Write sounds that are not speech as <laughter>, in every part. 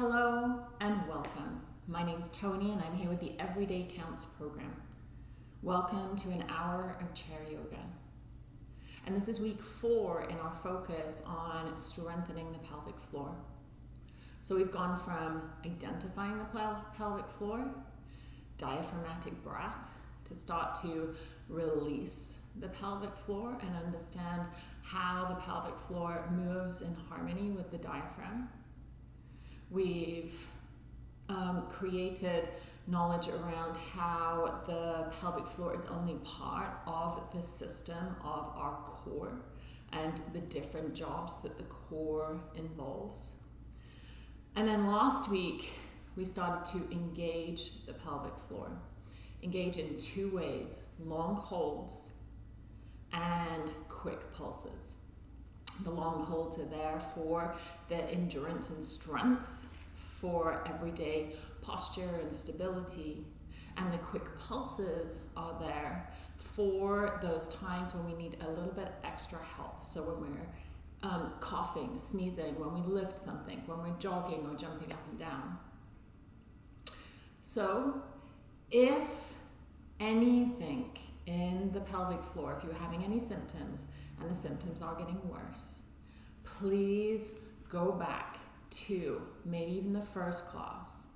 Hello and welcome. My name's Tony and I'm here with the Everyday Counts program. Welcome to an hour of chair yoga. And this is week four in our focus on strengthening the pelvic floor. So we've gone from identifying the pelvic floor, diaphragmatic breath, to start to release the pelvic floor and understand how the pelvic floor moves in harmony with the diaphragm. We've um, created knowledge around how the pelvic floor is only part of the system of our core and the different jobs that the core involves. And then last week, we started to engage the pelvic floor. Engage in two ways long holds and quick pulses. The long holds are there for the endurance and strength for everyday posture and stability. And the quick pulses are there for those times when we need a little bit extra help. So when we're um, coughing, sneezing, when we lift something, when we're jogging or jumping up and down. So if anything in the pelvic floor, if you're having any symptoms and the symptoms are getting worse, please go back to maybe even the first class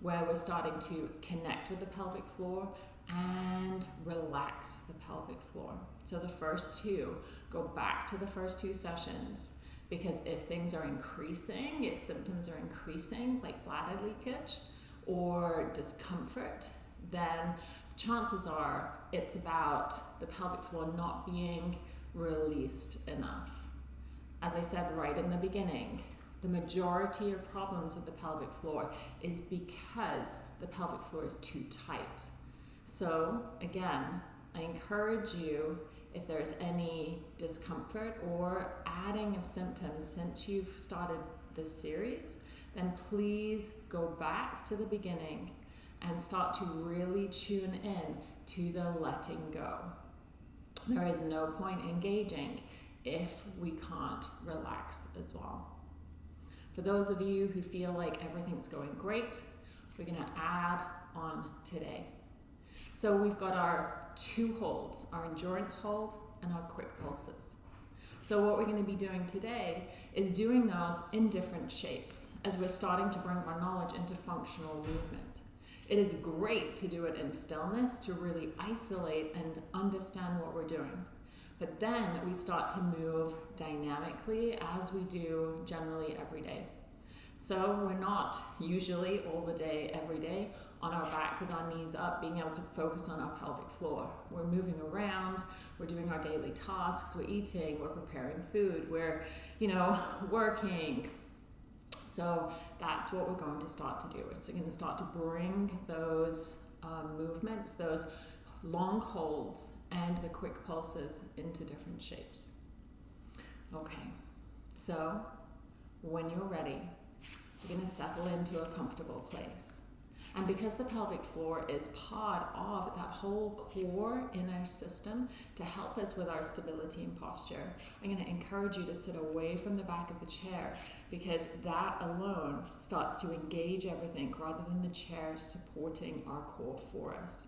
where we're starting to connect with the pelvic floor and relax the pelvic floor. So the first two, go back to the first two sessions because if things are increasing, if symptoms are increasing like bladder leakage or discomfort, then chances are it's about the pelvic floor not being released enough. As I said right in the beginning, the majority of problems with the pelvic floor is because the pelvic floor is too tight. So again, I encourage you if there's any discomfort or adding of symptoms since you've started this series, then please go back to the beginning and start to really tune in to the letting go. There is no point engaging if we can't relax as well. For those of you who feel like everything's going great, we're going to add on today. So we've got our two holds, our endurance hold and our quick pulses. So what we're going to be doing today is doing those in different shapes as we're starting to bring our knowledge into functional movement. It is great to do it in stillness to really isolate and understand what we're doing. But then we start to move dynamically as we do generally every day. So we're not usually all the day, every day, on our back with our knees up, being able to focus on our pelvic floor. We're moving around, we're doing our daily tasks, we're eating, we're preparing food, we're, you know, working. So that's what we're going to start to do. It's going to start to bring those um, movements, those long holds and the quick pulses into different shapes. Okay, so when you're ready, you're to settle into a comfortable place. And because the pelvic floor is part of that whole core inner system to help us with our stability and posture, I'm going to encourage you to sit away from the back of the chair because that alone starts to engage everything rather than the chair supporting our core for us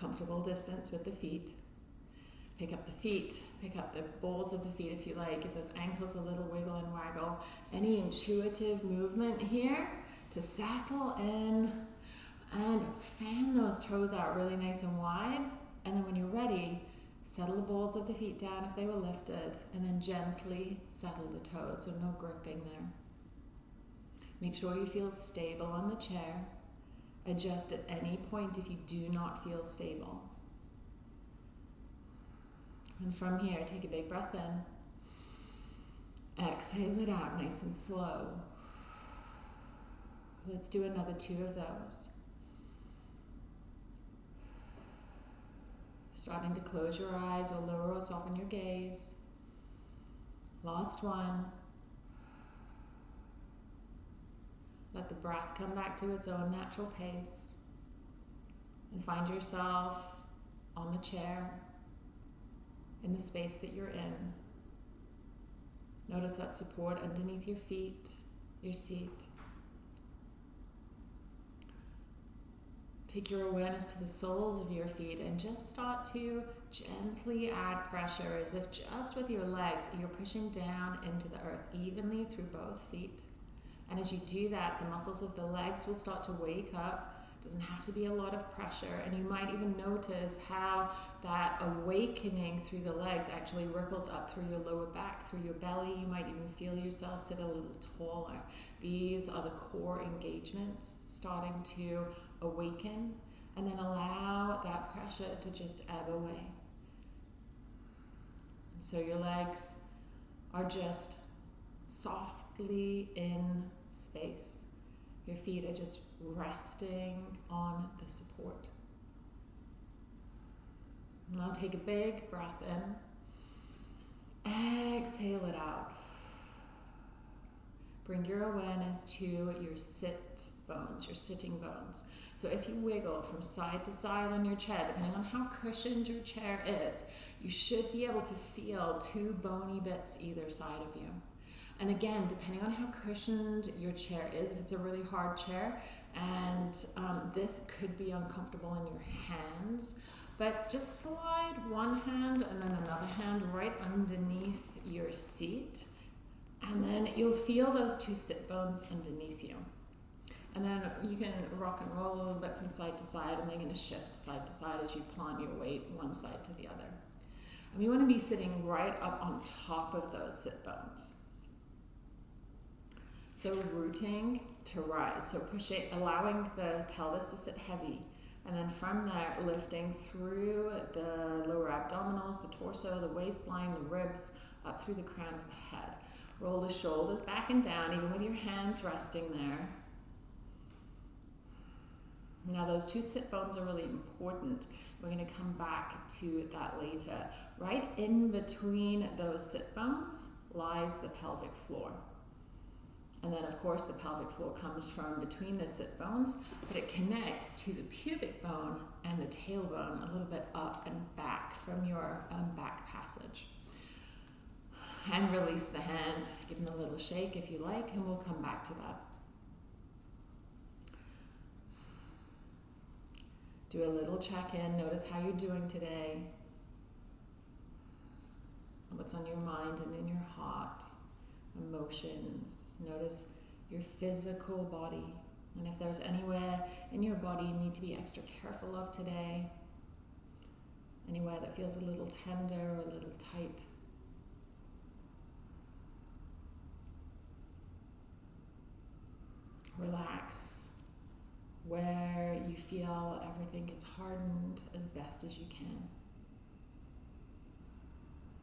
comfortable distance with the feet. Pick up the feet, pick up the balls of the feet if you like. Give those ankles a little wiggle and waggle. Any intuitive movement here to settle in and fan those toes out really nice and wide. And then when you're ready, settle the balls of the feet down if they were lifted, and then gently settle the toes, so no gripping there. Make sure you feel stable on the chair. Adjust at any point if you do not feel stable. And from here, take a big breath in. Exhale it out nice and slow. Let's do another two of those. Starting to close your eyes or lower or soften your gaze. Last one. Let the breath come back to its own natural pace. And find yourself on the chair in the space that you're in. Notice that support underneath your feet, your seat. Take your awareness to the soles of your feet and just start to gently add pressure as if just with your legs you're pushing down into the earth evenly through both feet. And as you do that, the muscles of the legs will start to wake up It doesn't have to be a lot of pressure, and you might even notice how that awakening through the legs actually ripples up through your lower back, through your belly. You might even feel yourself sit a little taller. These are the core engagements starting to awaken, and then allow that pressure to just ebb away. So your legs are just softly in space. Your feet are just resting on the support. Now take a big breath in. Exhale it out. Bring your awareness to your sit bones, your sitting bones. So if you wiggle from side to side on your chair, depending on how cushioned your chair is, you should be able to feel two bony bits either side of you. And again, depending on how cushioned your chair is, if it's a really hard chair, and um, this could be uncomfortable in your hands, but just slide one hand and then another hand right underneath your seat, and then you'll feel those two sit bones underneath you. And then you can rock and roll a little bit from side to side, and they're to shift side to side as you plant your weight one side to the other. And you want to be sitting right up on top of those sit bones. So rooting to rise. So pushing, allowing the pelvis to sit heavy. And then from there, lifting through the lower abdominals, the torso, the waistline, the ribs, up through the crown of the head. Roll the shoulders back and down, even with your hands resting there. Now those two sit bones are really important. We're going to come back to that later. Right in between those sit bones lies the pelvic floor. And then, of course, the pelvic floor comes from between the sit bones, but it connects to the pubic bone and the tailbone a little bit up and back from your um, back passage. And release the hands, give them a little shake if you like, and we'll come back to that. Do a little check in, notice how you're doing today, what's on your mind and in your heart emotions. Notice your physical body. And if there's anywhere in your body you need to be extra careful of today, anywhere that feels a little tender or a little tight. Relax where you feel everything is hardened as best as you can.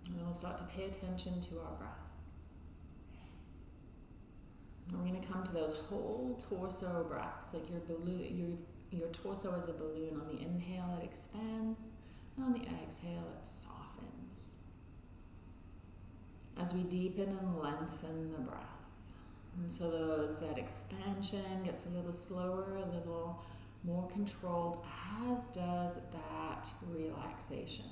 And we'll start to pay attention to our breath. We're going to come to those whole torso breaths, like your balloon, your, your torso is a balloon. On the inhale, it expands, and on the exhale, it softens. As we deepen and lengthen the breath. And so those, that expansion gets a little slower, a little more controlled, as does that relaxation.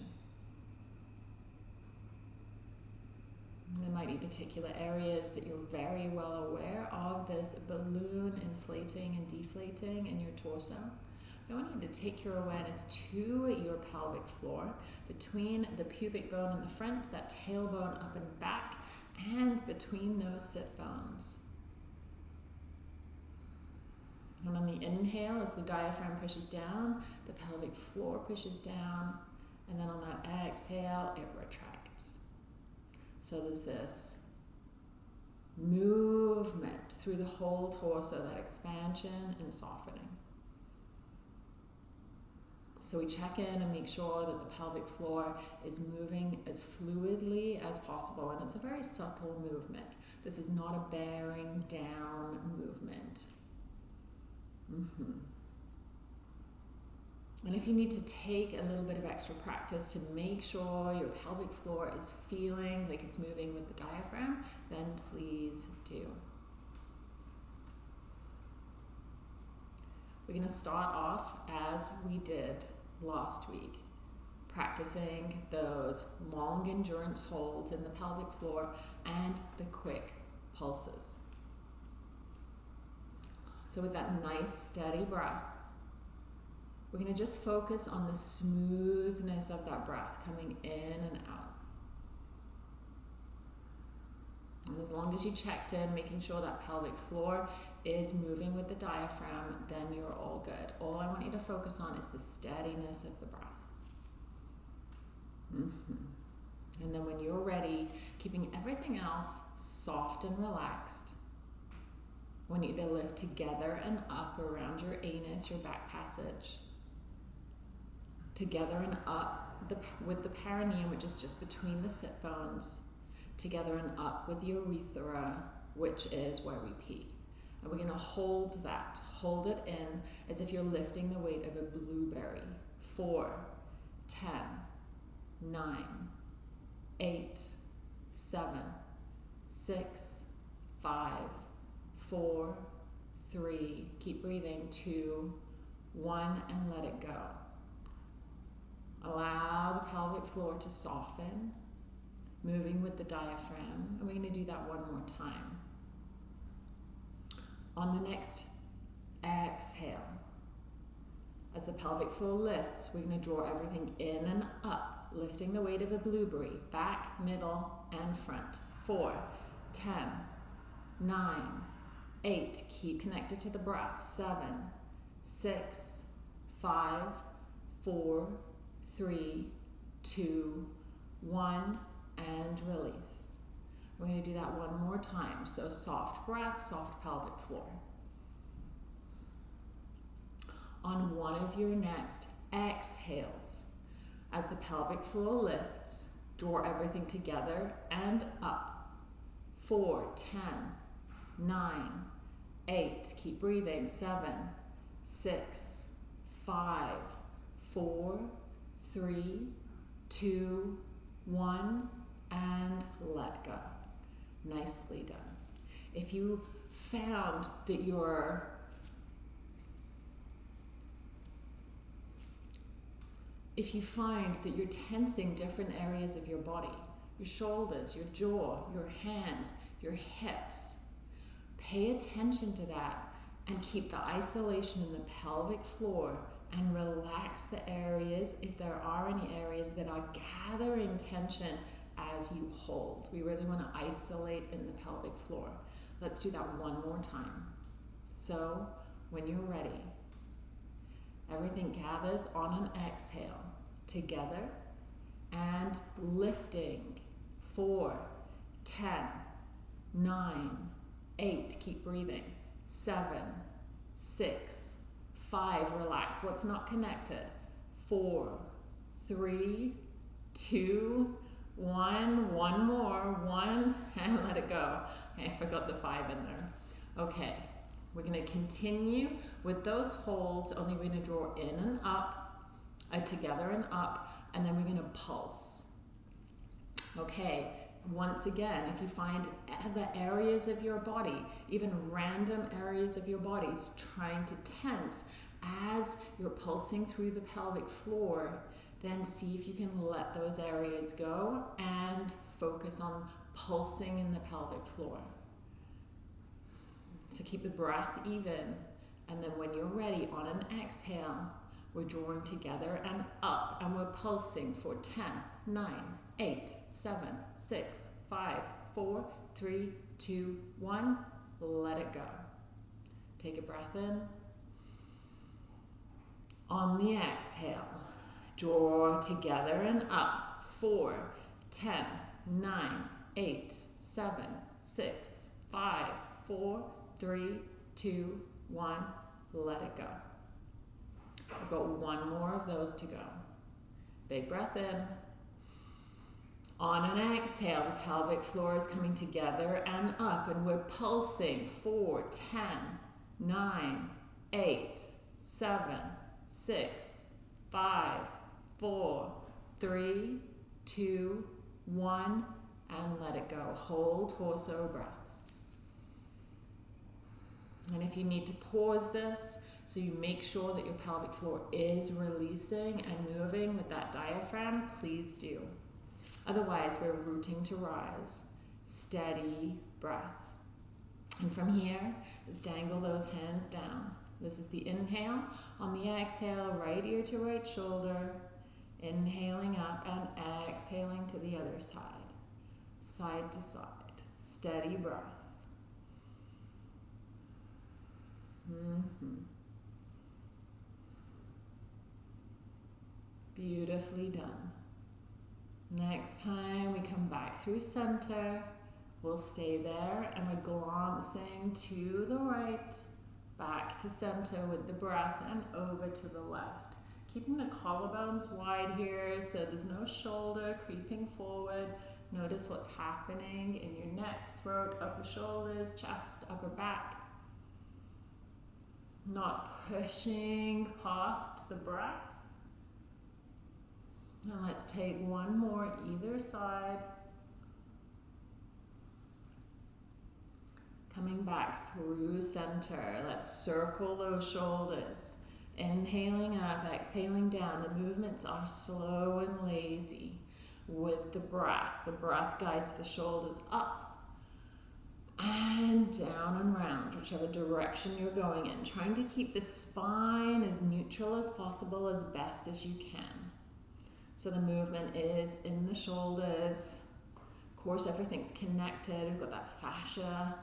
There might be particular areas that you're very well aware of this balloon inflating and deflating in your torso. I want you to take your awareness to your pelvic floor between the pubic bone in the front, that tailbone up and back, and between those sit bones. And on the inhale, as the diaphragm pushes down, the pelvic floor pushes down, and then on that exhale, it retracts. So there's this movement through the whole torso, that expansion and softening. So we check in and make sure that the pelvic floor is moving as fluidly as possible. And it's a very subtle movement. This is not a bearing down movement. Mm -hmm. And if you need to take a little bit of extra practice to make sure your pelvic floor is feeling like it's moving with the diaphragm, then please do. We're going to start off as we did last week, practicing those long endurance holds in the pelvic floor and the quick pulses. So with that nice steady breath, We're going to just focus on the smoothness of that breath coming in and out. And as long as you checked in, making sure that pelvic floor is moving with the diaphragm, then you're all good. All I want you to focus on is the steadiness of the breath. Mm-hmm. And then when you're ready, keeping everything else soft and relaxed, I want you to lift together and up around your anus, your back passage. Together and up the, with the perineum, which is just between the sit bones together and up with the urethra, which is where we pee. And we're going to hold that, hold it in as if you're lifting the weight of a blueberry. Four, ten, nine, eight, seven, six, five, four, three, keep breathing, two, one, and let it go. Allow the pelvic floor to soften moving with the diaphragm. And we're going to do that one more time. On the next exhale, as the pelvic floor lifts, we're going to draw everything in and up, lifting the weight of a blueberry, back, middle, and front. Four, ten, nine, eight. Keep connected to the breath. Seven, six, five, four, three, two, one and release. We're going to do that one more time. So soft breath, soft pelvic floor. On one of your next exhales, as the pelvic floor lifts, draw everything together and up. Four, ten, nine, eight, keep breathing. Seven, six, five, four, three, two, one and let go. Nicely done. If you found that you're if you find that you're tensing different areas of your body, your shoulders, your jaw, your hands, your hips, pay attention to that and keep the isolation in the pelvic floor and relax the areas if there are any areas that are gathering tension as you hold. We really want to isolate in the pelvic floor. Let's do that one more time. So, when you're ready, everything gathers on an exhale together and lifting. Four, ten, nine, eight, keep breathing. Seven, six, five, relax. What's not connected? Four, three, two, one, one more, one, <laughs> and let it go. I forgot the five in there. Okay, we're going to continue with those holds, only we're to draw in and up, uh, together and up, and then we're going to pulse. Okay, once again, if you find the areas of your body, even random areas of your body, is trying to tense as you're pulsing through the pelvic floor, then see if you can let those areas go and focus on pulsing in the pelvic floor. So keep the breath even. And then when you're ready, on an exhale, we're drawing together and up, and we're pulsing for 10, 9, 8, 7, 6, 5, 4, 3, 2, 1. Let it go. Take a breath in. On the exhale, Draw together and up. Four, ten, nine, eight, seven, six, five, four, three, two, one. Let it go. We've got one more of those to go. Big breath in. On an exhale, the pelvic floor is coming together and up, and we're pulsing. Four, ten, nine, eight, seven, six, five, four, three, two, one, and let it go. Hold torso breaths. And if you need to pause this, so you make sure that your pelvic floor is releasing and moving with that diaphragm, please do. Otherwise, we're rooting to rise. Steady breath. And from here, let's dangle those hands down. This is the inhale. On the exhale, right ear to right shoulder. Inhaling up and exhaling to the other side. Side to side. Steady breath. Mm-hmm. Beautifully done. Next time we come back through center, we'll stay there and we're glancing to the right, back to center with the breath and over to the left. Keeping the collarbones wide here so there's no shoulder creeping forward. Notice what's happening in your neck, throat, upper shoulders, chest, upper back. Not pushing past the breath. And let's take one more either side. Coming back through center. Let's circle those shoulders. Inhaling up, exhaling down. The movements are slow and lazy with the breath. The breath guides the shoulders up and down and round, whichever direction you're going in. Trying to keep the spine as neutral as possible as best as you can. So the movement is in the shoulders. Of course, everything's connected. We've got that fascia,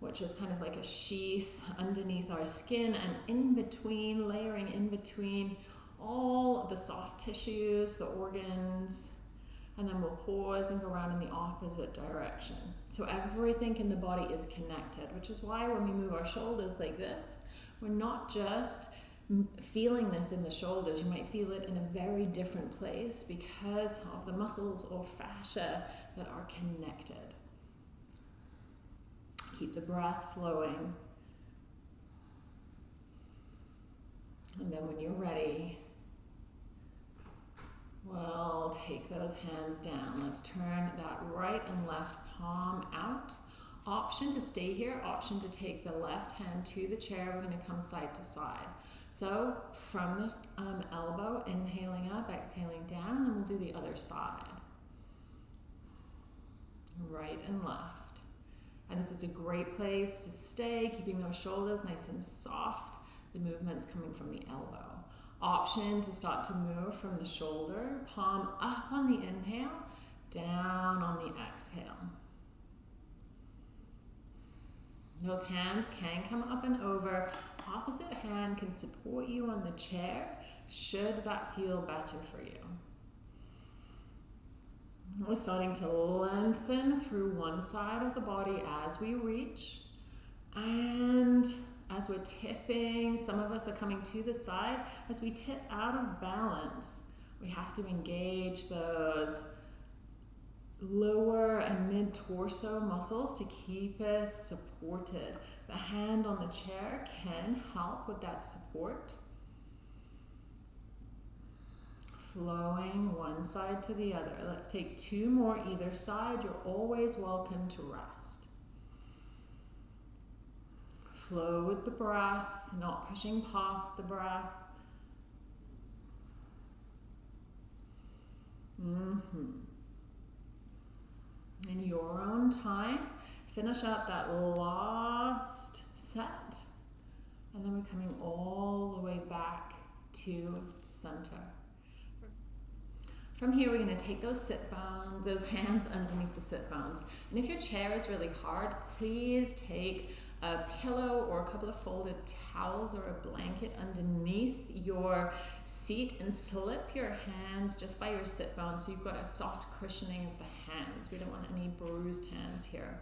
which is kind of like a sheath underneath our skin and in between, layering in between all the soft tissues, the organs, and then we'll pause and go around in the opposite direction. So everything in the body is connected, which is why when we move our shoulders like this, we're not just feeling this in the shoulders, you might feel it in a very different place because of the muscles or fascia that are connected. Keep the breath flowing. And then when you're ready, we'll take those hands down. Let's turn that right and left palm out. Option to stay here, option to take the left hand to the chair. We're going to come side to side. So from the um, elbow, inhaling up, exhaling down, and we'll do the other side. Right and left. And this is a great place to stay, keeping those shoulders nice and soft. The movement's coming from the elbow. Option to start to move from the shoulder, palm up on the inhale, down on the exhale. Those hands can come up and over opposite hand can support you on the chair should that feel better for you. We're starting to lengthen through one side of the body as we reach. And as we're tipping, some of us are coming to the side. As we tip out of balance, we have to engage those lower and mid torso muscles to keep us supported. The hand on the chair can help with that support. Flowing one side to the other. Let's take two more either side. You're always welcome to rest. Flow with the breath, not pushing past the breath. Mm-hmm. In your own time, Finish up that last set. And then we're coming all the way back to center. From here, we're going to take those sit bones, those hands underneath the sit bones. And if your chair is really hard, please take a pillow or a couple of folded towels or a blanket underneath your seat and slip your hands just by your sit bones so you've got a soft cushioning of the hands. We don't want any bruised hands here.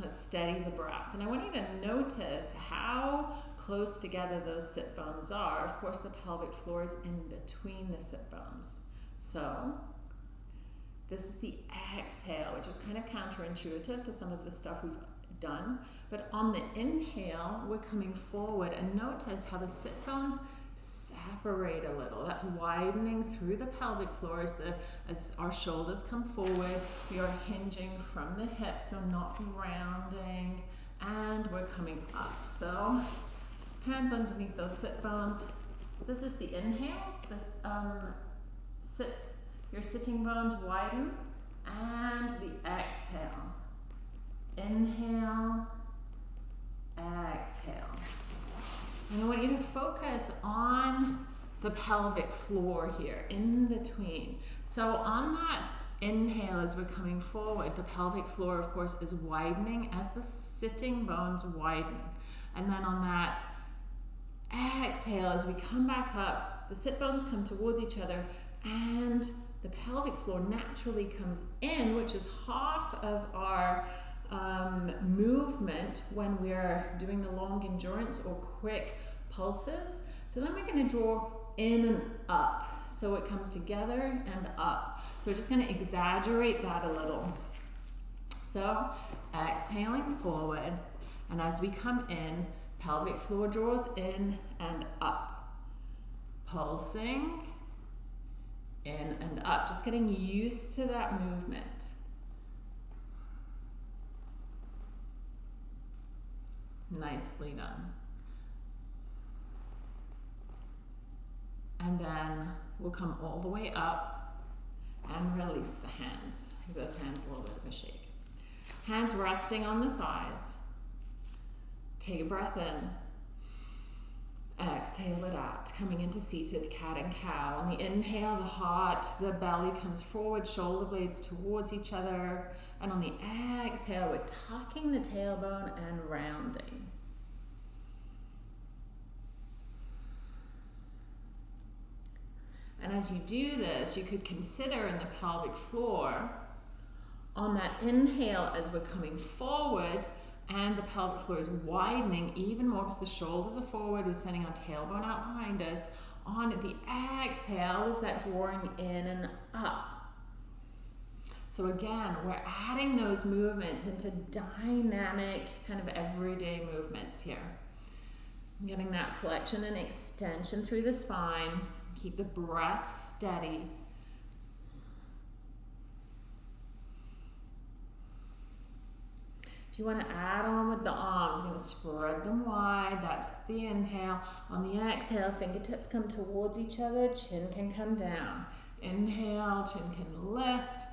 Let's steady the breath. And I want you to notice how close together those sit bones are. Of course, the pelvic floor is in between the sit bones. So, this is the exhale, which is kind of counterintuitive to some of the stuff we've done. But on the inhale, we're coming forward and notice how the sit bones separate a little. That's widening through the pelvic floor as, the, as our shoulders come forward. We are hinging from the hips, so not rounding, and we're coming up. So hands underneath those sit bones. This is the inhale. This um, sit, your sitting bones widen, and the exhale. Inhale, exhale. And I want you to focus on the pelvic floor here, in between. So on that inhale as we're coming forward, the pelvic floor, of course, is widening as the sitting bones widen. And then on that exhale, as we come back up, the sit bones come towards each other and the pelvic floor naturally comes in, which is half of our um, movement when we're doing the long endurance or quick pulses. So then we're going to draw in and up. So it comes together and up. So we're just going to exaggerate that a little. So exhaling forward, and as we come in, pelvic floor draws in and up. Pulsing in and up, just getting used to that movement. Nicely done. And then we'll come all the way up and release the hands. Give those hands a little bit of a shake. Hands resting on the thighs. Take a breath in. Exhale it out, coming into seated cat and cow. On the inhale, the heart, the belly comes forward, shoulder blades towards each other. And on the exhale, we're tucking the tailbone and rounding. And as you do this, you could consider in the pelvic floor, on that inhale as we're coming forward, and the pelvic floor is widening even more because the shoulders are forward, we're sending our tailbone out behind us. On the exhale is that drawing in and up. So again, we're adding those movements into dynamic, kind of everyday movements here. Getting that flexion and extension through the spine. Keep the breath steady. If you want to add on with the arms, we're going to spread them wide. That's the inhale. On the exhale, fingertips come towards each other, chin can come down. Inhale, chin can lift.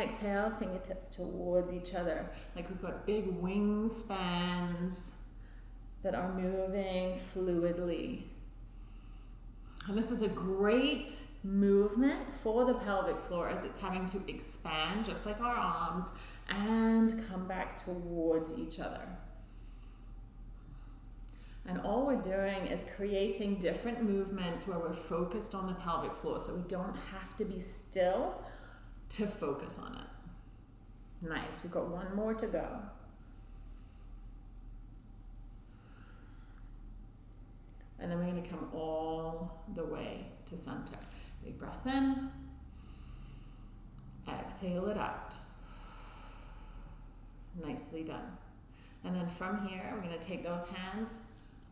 Exhale, fingertips towards each other. Like we've got big wing spans that are moving fluidly. And this is a great movement for the pelvic floor as it's having to expand just like our arms and come back towards each other. And all we're doing is creating different movements where we're focused on the pelvic floor so we don't have to be still to focus on it. Nice, we've got one more to go. And then we're going to come all the way to center. Big breath in. Exhale it out. Nicely done. And then from here, we're going to take those hands,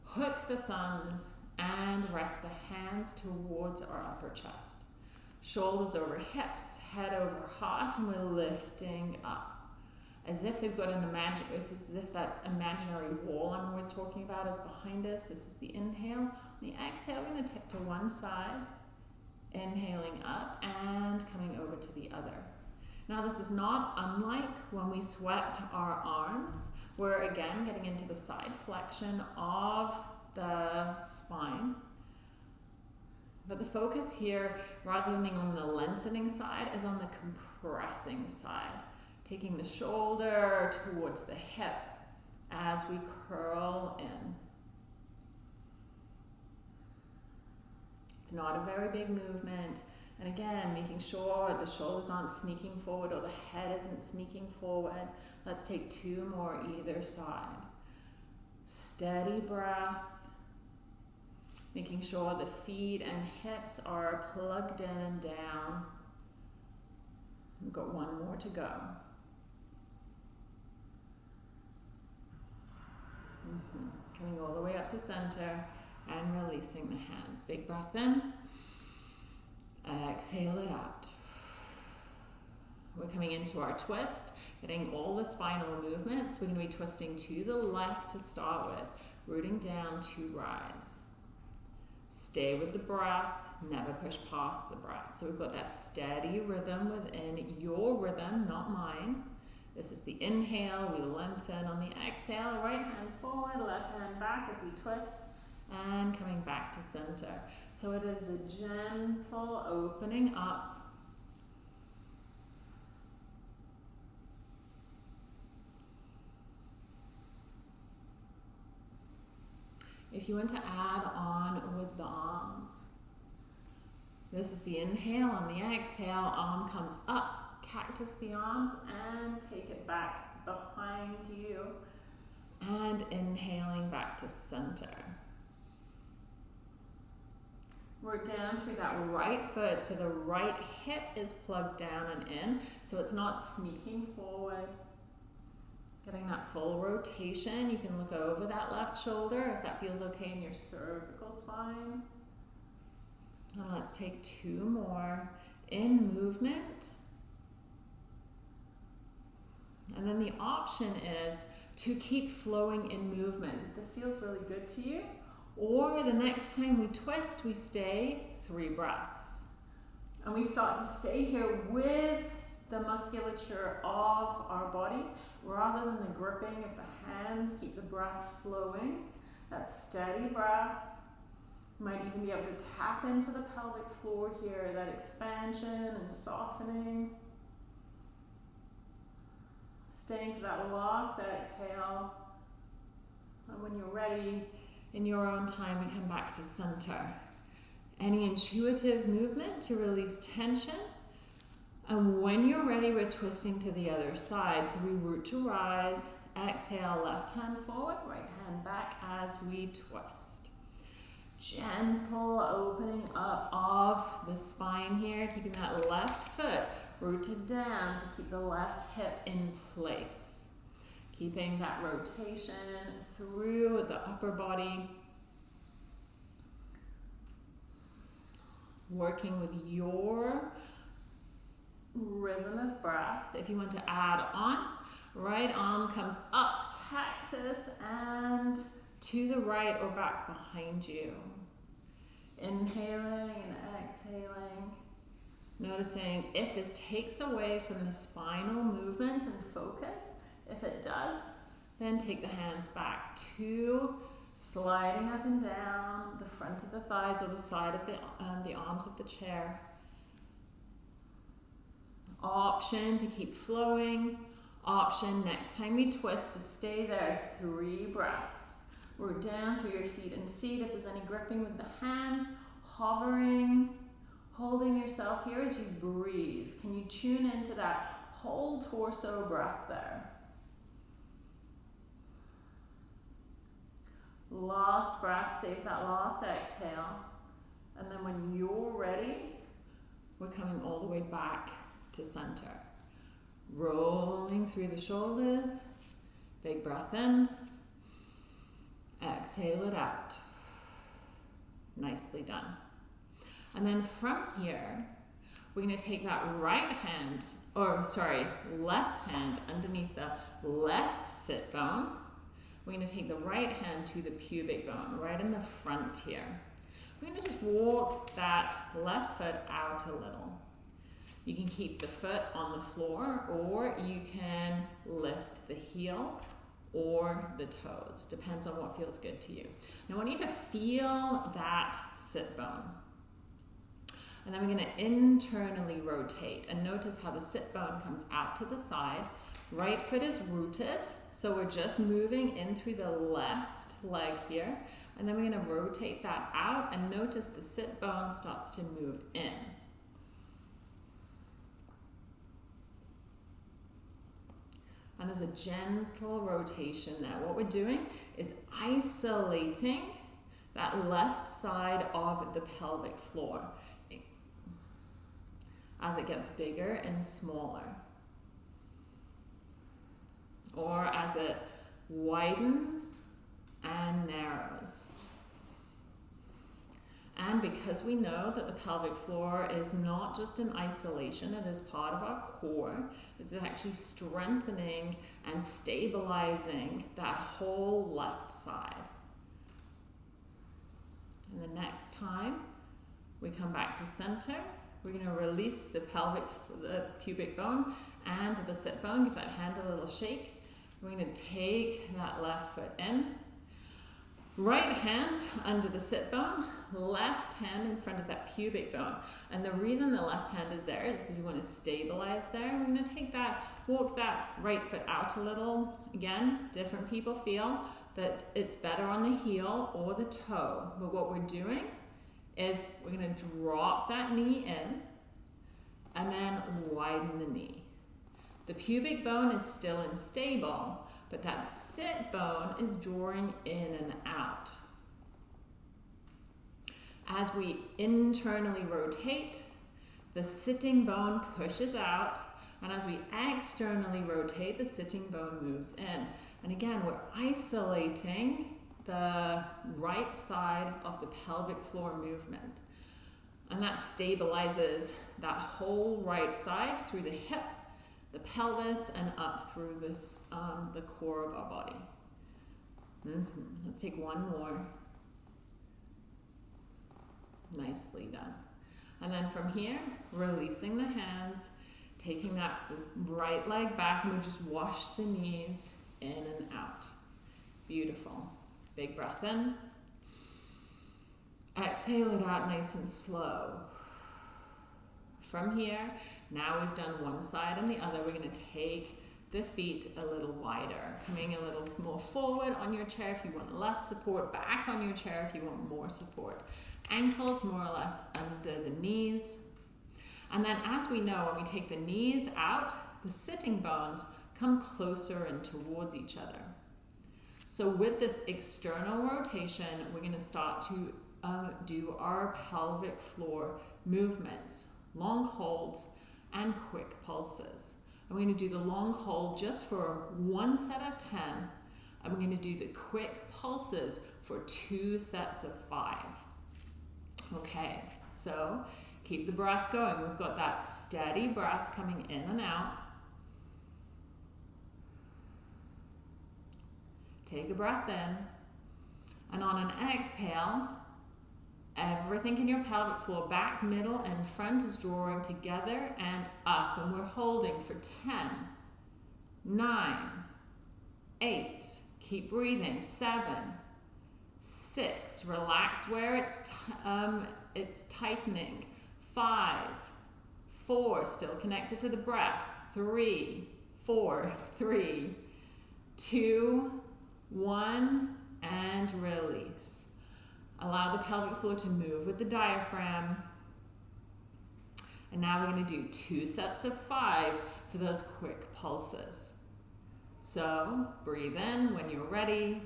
hook the thumbs, and rest the hands towards our upper chest. Shoulders over hips, head over heart, and we're lifting up as if they've got an imagine, as if that imaginary wall I'm always talking about is behind us. This is the inhale. The exhale, we're going to tip to one side, inhaling up and coming over to the other. Now this is not unlike when we swept our arms. We're again getting into the side flexion of the spine. But the focus here, rather than being on the lengthening side, is on the compressing side taking the shoulder towards the hip as we curl in. It's not a very big movement. And again, making sure the shoulders aren't sneaking forward or the head isn't sneaking forward. Let's take two more either side. Steady breath. Making sure the feet and hips are plugged in and down. We've got one more to go. Mm -hmm. Coming all the way up to center and releasing the hands. Big breath in. Exhale it out. We're coming into our twist, getting all the spinal movements. We're going to be twisting to the left to start with, rooting down to rise. Stay with the breath, never push past the breath. So we've got that steady rhythm within your rhythm, not mine. This is the inhale, we lengthen on the exhale, right hand forward, left hand back as we twist. and coming back to center. So it is a gentle opening up. If you want to add on with the arms, this is the inhale and the exhale, arm comes up, cactus the arms and take it back behind you and inhaling back to center. Work down through that right foot so the right hip is plugged down and in so it's not sneaking forward. Getting that full rotation. You can look over that left shoulder if that feels okay in your cervical spine. Let's take two more in movement. And then the option is to keep flowing in movement. If this feels really good to you, or the next time we twist, we stay three breaths. And we start to stay here with the musculature of our body rather than the gripping of the hands. Keep the breath flowing. That steady breath. Might even be able to tap into the pelvic floor here, that expansion and softening. Staying to that last exhale. And when you're ready, in your own time, we come back to center. Any intuitive movement to release tension. And when you're ready, we're twisting to the other side. So we root to rise, exhale, left hand forward, right hand back as we twist. Gentle opening up of the spine here, keeping that left foot rooted down to keep the left hip in place. Keeping that rotation through the upper body. Working with your rhythm of breath. If you want to add on, right arm comes up, cactus, and to the right or back behind you. Inhaling and exhaling. Noticing if this takes away from the spinal movement and focus. If it does, then take the hands back to sliding up and down the front of the thighs or the side of the, um, the arms of the chair. Option to keep flowing. Option next time you twist to stay there. Three breaths. We're down through your feet and seat if there's any gripping with the hands. Hovering holding yourself here as you breathe. Can you tune into that whole torso breath there? Last breath, stay that last exhale. And then when you're ready, we're coming all the way back to center. Rolling through the shoulders. Big breath in. Exhale it out. Nicely done. And then from here, we're going to take that right hand, or sorry, left hand underneath the left sit bone. We're going to take the right hand to the pubic bone, right in the front here. We're going to just walk that left foot out a little. You can keep the foot on the floor, or you can lift the heel or the toes. Depends on what feels good to you. Now I want you to feel that sit bone. And then we're going to internally rotate. And notice how the sit bone comes out to the side. Right foot is rooted, so we're just moving in through the left leg here. And then we're going to rotate that out and notice the sit bone starts to move in. Um, and there's a gentle rotation there. What we're doing is isolating that left side of the pelvic floor as it gets bigger and smaller. Or as it widens and narrows. And because we know that the pelvic floor is not just in isolation, it is part of our core, it's actually strengthening and stabilizing that whole left side. And the next time we come back to center, we're going to release the pelvic, the pubic bone and the sit bone. Give that hand a little shake. We're going to take that left foot in. Right hand under the sit bone, left hand in front of that pubic bone. And the reason the left hand is there is because we want to stabilize there. We're going to take that, walk that right foot out a little. Again, different people feel that it's better on the heel or the toe. But what we're doing is we're going to drop that knee in and then widen the knee. The pubic bone is still unstable, but that sit bone is drawing in and out. As we internally rotate, the sitting bone pushes out, and as we externally rotate, the sitting bone moves in. And again, we're isolating the right side of the pelvic floor movement. And that stabilizes that whole right side through the hip the pelvis and up through this, um, the core of our body. Mm-hmm. Let's take one more. Nicely done. And then from here, releasing the hands, taking that right leg back, and we just wash the knees in and out. Beautiful. Big breath in. Exhale it out nice and slow. From here, now we've done one side and the other. We're going to take the feet a little wider, coming a little more forward on your chair if you want less support, back on your chair if you want more support. Ankles more or less under the knees. And then as we know, when we take the knees out, the sitting bones come closer and towards each other. So with this external rotation, we're going to start to um, do our pelvic floor movements, long holds, and quick pulses. I'm going to do the long hold just for one set of 10. I'm going to do the quick pulses for two sets of five. Okay, so keep the breath going. We've got that steady breath coming in and out. Take a breath in. And on an exhale, Everything in your pelvic floor, back, middle, and front is drawing together and up. And we're holding for 10, 9, 8, keep breathing, 7, 6, relax where it's, um, it's tightening, 5, 4, still connected to the breath, 3, 4, <laughs> 3, 2, 1, and release. Allow the pelvic floor to move with the diaphragm. And now we're going to do two sets of five for those quick pulses. So breathe in when you're ready.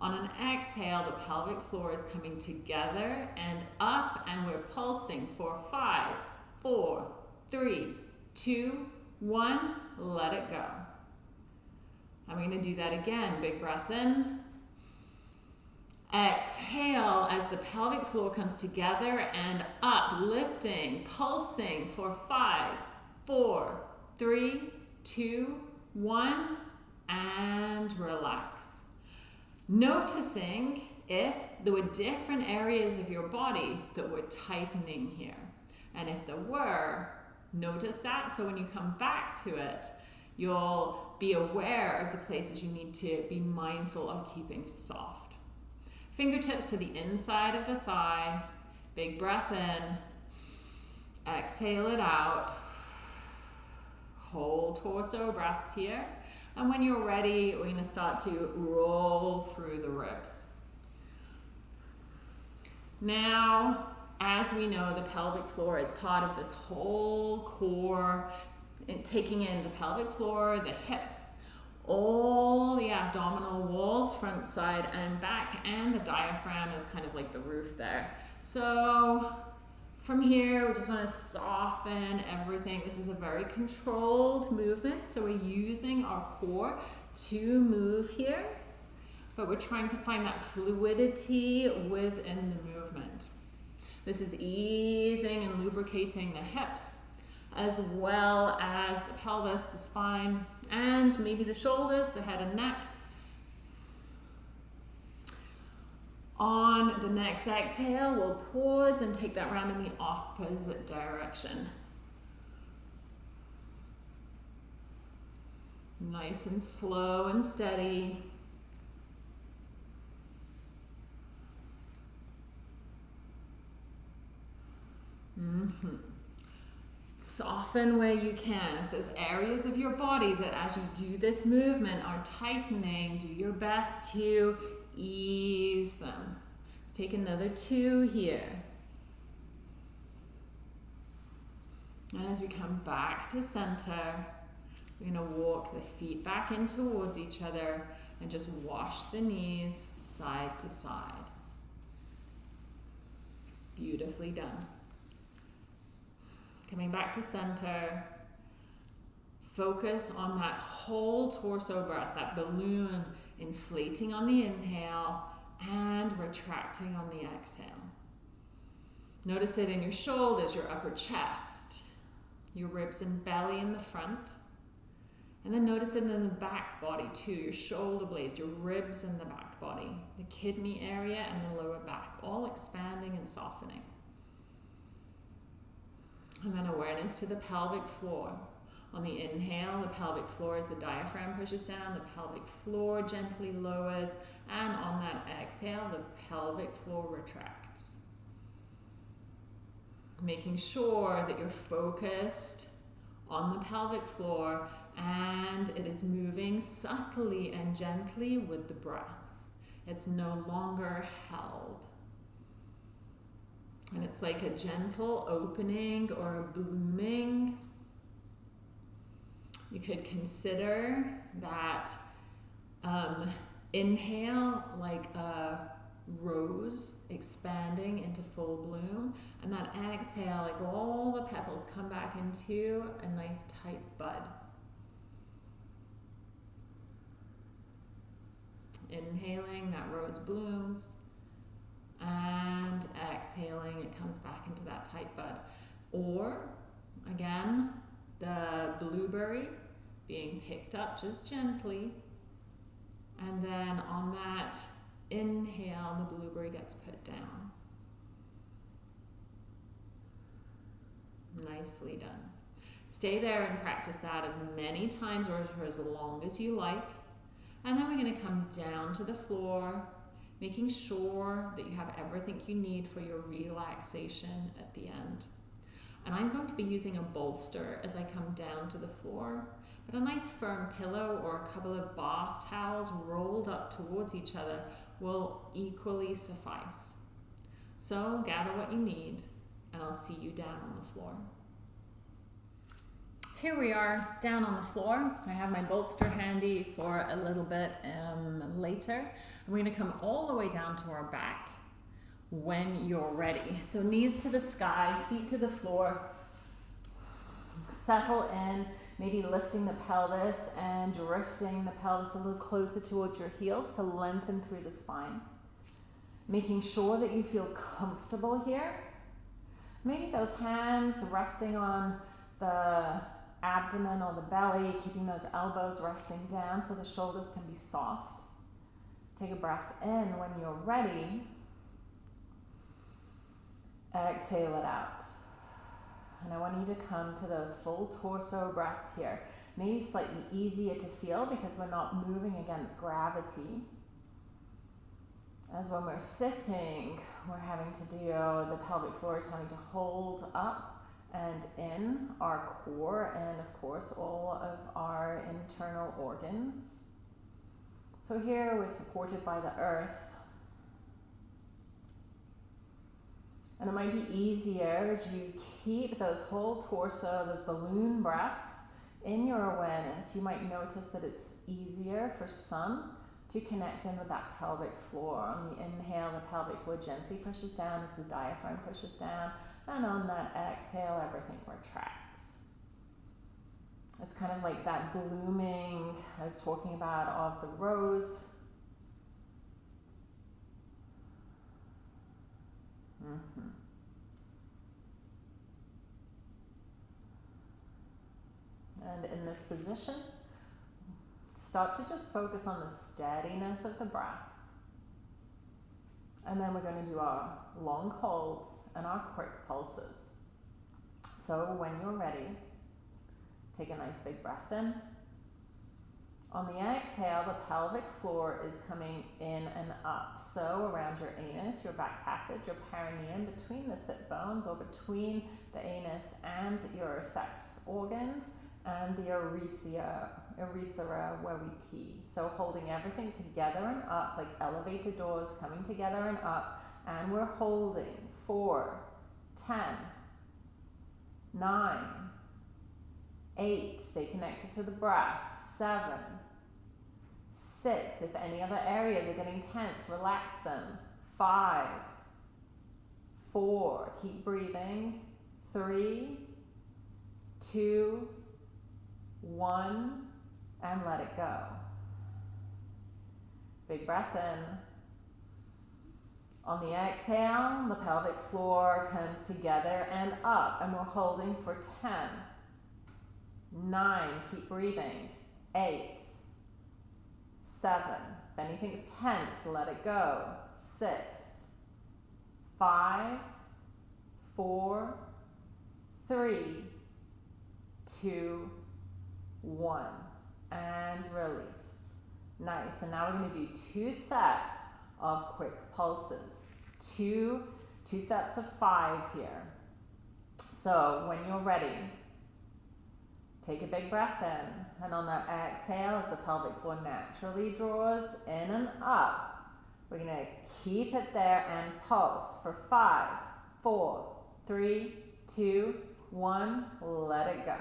On an exhale, the pelvic floor is coming together and up, and we're pulsing for five, four, three, two, one. Let it go. I'm going to do that again. Big breath in. Exhale as the pelvic floor comes together and up, lifting, pulsing for five, four, three, two, one, and relax. Noticing if there were different areas of your body that were tightening here. And if there were, notice that. So when you come back to it, you'll be aware of the places you need to be mindful of keeping soft. Fingertips to the inside of the thigh. Big breath in. Exhale it out. Whole torso breaths here. And when you're ready, we're going to start to roll through the ribs. Now, as we know, the pelvic floor is part of this whole core, taking in the pelvic floor, the hips, all the abdominal walls, front, side, and back, and the diaphragm is kind of like the roof there. So from here, we just want to soften everything. This is a very controlled movement, so we're using our core to move here, but we're trying to find that fluidity within the movement. This is easing and lubricating the hips, as well as the pelvis, the spine, and maybe the shoulders, the head and neck. On the next exhale, we'll pause and take that round in the opposite direction. Nice and slow and steady. Mm-hmm. Soften where you can. If there's areas of your body that as you do this movement are tightening, do your best to ease them. Let's take another two here. And as we come back to center, we're going to walk the feet back in towards each other and just wash the knees side to side. Beautifully done. Coming back to center. Focus on that whole torso breath, that balloon inflating on the inhale and retracting on the exhale. Notice it in your shoulders, your upper chest, your ribs and belly in the front. And then notice it in the back body too, your shoulder blades, your ribs and the back body, the kidney area and the lower back, all expanding and softening. And then awareness to the pelvic floor. On the inhale, the pelvic floor as the diaphragm pushes down, the pelvic floor gently lowers, and on that exhale, the pelvic floor retracts. Making sure that you're focused on the pelvic floor and it is moving subtly and gently with the breath. It's no longer held. And it's like a gentle opening or a blooming. You could consider that um, inhale like a rose expanding into full bloom, and that exhale, like all the petals come back into a nice tight bud. Inhaling, that rose blooms and exhaling, it comes back into that tight bud. Or, again, the blueberry being picked up just gently, and then on that inhale, the blueberry gets put down. Nicely done. Stay there and practice that as many times or for as long as you like. And then we're going to come down to the floor making sure that you have everything you need for your relaxation at the end. And I'm going to be using a bolster as I come down to the floor, but a nice firm pillow or a couple of bath towels rolled up towards each other will equally suffice. So gather what you need, and I'll see you down on the floor. Here we are down on the floor. I have my bolster handy for a little bit um, later. We're to come all the way down to our back when you're ready. So knees to the sky, feet to the floor. Settle in, maybe lifting the pelvis and drifting the pelvis a little closer towards your heels to lengthen through the spine. Making sure that you feel comfortable here. Maybe those hands resting on the abdomen or the belly, keeping those elbows resting down so the shoulders can be soft. Take a breath in when you're ready. Exhale it out. And I want you to come to those full torso breaths here. Maybe slightly easier to feel because we're not moving against gravity. As when we're sitting, we're having to do, the pelvic floor is having to hold up and in our core and, of course, all of our internal organs. So here we're supported by the earth. And it might be easier as you keep those whole torso, those balloon breaths in your awareness. You might notice that it's easier for some to connect in with that pelvic floor. On the inhale, the pelvic floor gently pushes down as the diaphragm pushes down. And on that exhale, everything retracts. It's kind of like that blooming I was talking about of the rose. Mm-hmm. And in this position, start to just focus on the steadiness of the breath. And then we're going to do our long holds and our quick pulses. So when you're ready, Take a nice big breath in On the exhale, the pelvic floor is coming in and up. So around your anus, your back passage, your perineum, between the sit bones or between the anus and your sex organs and the urethra, urethra where we pee. So holding everything together and up, like elevator doors coming together and up. And we're holding four, ten, nine, eight, stay connected to the breath, seven, six, if any other areas are getting tense, relax them, five, four, keep breathing, three, two, one, and let it go. Big breath in. On the exhale, the pelvic floor comes together and up, and we're holding for 10, 9, keep breathing, 8, 7, if anything's tense, let it go, 6, 5, 4, 3, 2, 1, and release. Nice, and now we're going to do two sets of quick pulses. Two, two sets of five here. So when you're ready, take a big breath in. And on that exhale, as the pelvic floor naturally draws in and up, we're going to keep it there and pulse for five, four, three, two, one. Let it go.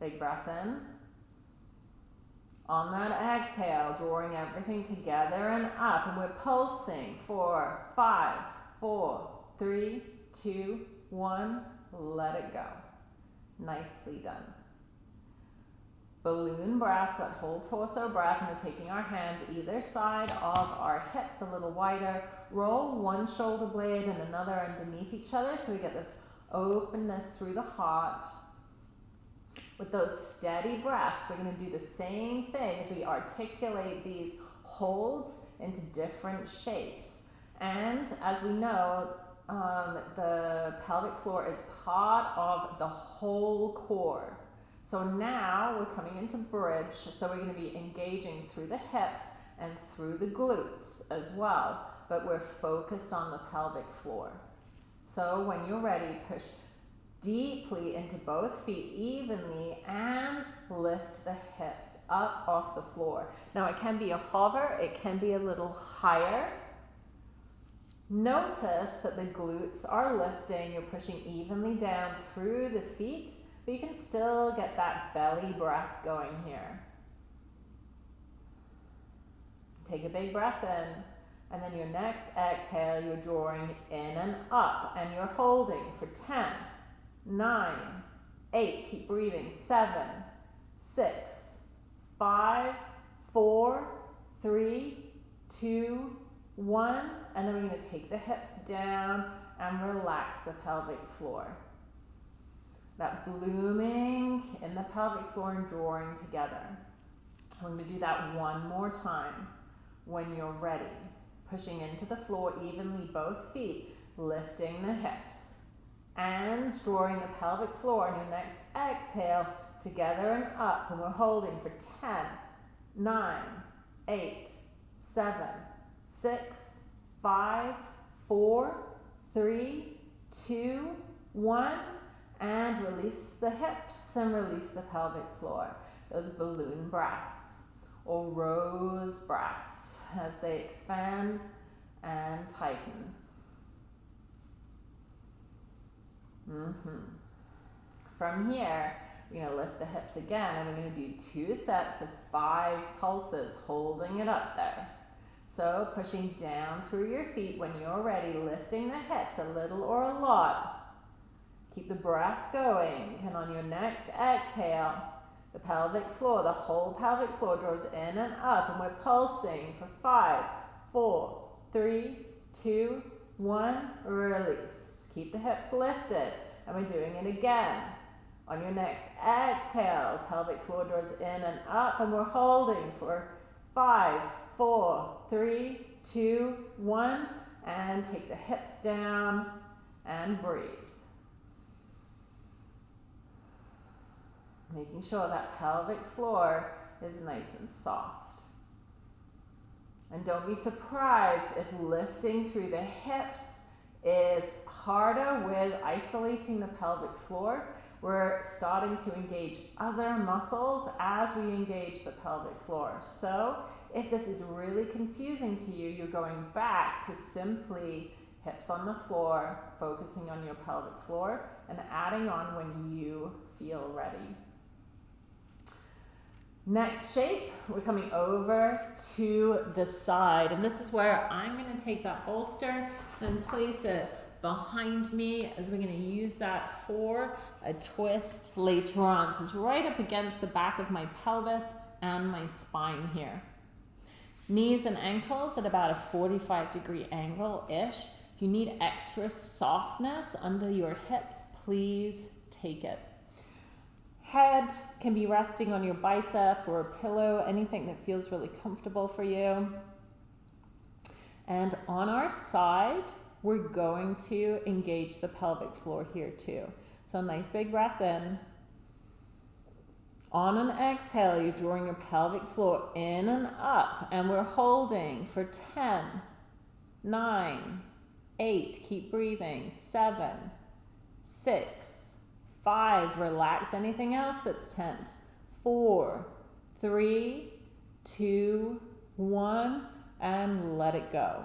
Big breath in. On that exhale, drawing everything together and up, and we're pulsing. Four, five, four, three, two, one. Let it go. Nicely done. Balloon breaths, that whole torso breath, and we're taking our hands either side of our hips a little wider. Roll one shoulder blade and another underneath each other so we get this openness through the heart. With those steady breaths, we're going to do the same thing as we articulate these holds into different shapes. And as we know, um, the pelvic floor is part of the whole core. So now we're coming into bridge, so we're going to be engaging through the hips and through the glutes as well, but we're focused on the pelvic floor. So when you're ready, push deeply into both feet evenly and lift the hips up off the floor. Now it can be a hover, it can be a little higher. Notice that the glutes are lifting, you're pushing evenly down through the feet, but you can still get that belly breath going here. Take a big breath in. And then your next exhale, you're drawing in and up, and you're holding for 10, nine, eight, keep breathing, seven, six, five, four, three, two, one, and then we're going to take the hips down and relax the pelvic floor. That blooming in the pelvic floor and drawing together. We're going to do that one more time when you're ready. Pushing into the floor evenly, both feet, lifting the hips and drawing the pelvic floor on your next exhale together and up. And we're holding for 10, 9, 8, 7, 6, 5, 4, 3, 2, 1. And release the hips and release the pelvic floor. Those balloon breaths or rose breaths as they expand and tighten. Mm-hmm. From here, we're going to lift the hips again and we're going to do two sets of five pulses, holding it up there. So pushing down through your feet when you're ready, lifting the hips a little or a lot. Keep the breath going. And on your next exhale, the pelvic floor, the whole pelvic floor draws in and up, and we're pulsing for five, four, three, two, one, release. Keep the hips lifted. And we're doing it again. On your next exhale, pelvic floor draws in and up, and we're holding for five, four, three, two, one, and take the hips down and breathe. Making sure that pelvic floor is nice and soft. And don't be surprised if lifting through the hips is harder with isolating the pelvic floor. We're starting to engage other muscles as we engage the pelvic floor. So if this is really confusing to you, you're going back to simply hips on the floor, focusing on your pelvic floor, and adding on when you feel ready. Next shape, we're coming over to the side. And this is where I'm going to take that bolster and place it behind me as we're going to use that for a twist later on. So it's right up against the back of my pelvis and my spine here. Knees and ankles at about a 45 degree angle-ish. If you need extra softness under your hips, please take it. Head can be resting on your bicep or a pillow, anything that feels really comfortable for you. And on our side, we're going to engage the pelvic floor here too. So a nice big breath in. On an exhale, you're drawing your pelvic floor in and up, and we're holding for 10, 9, 8, keep breathing, 7, 6, Five, relax anything else that's tense. Four, three, two, one, and let it go.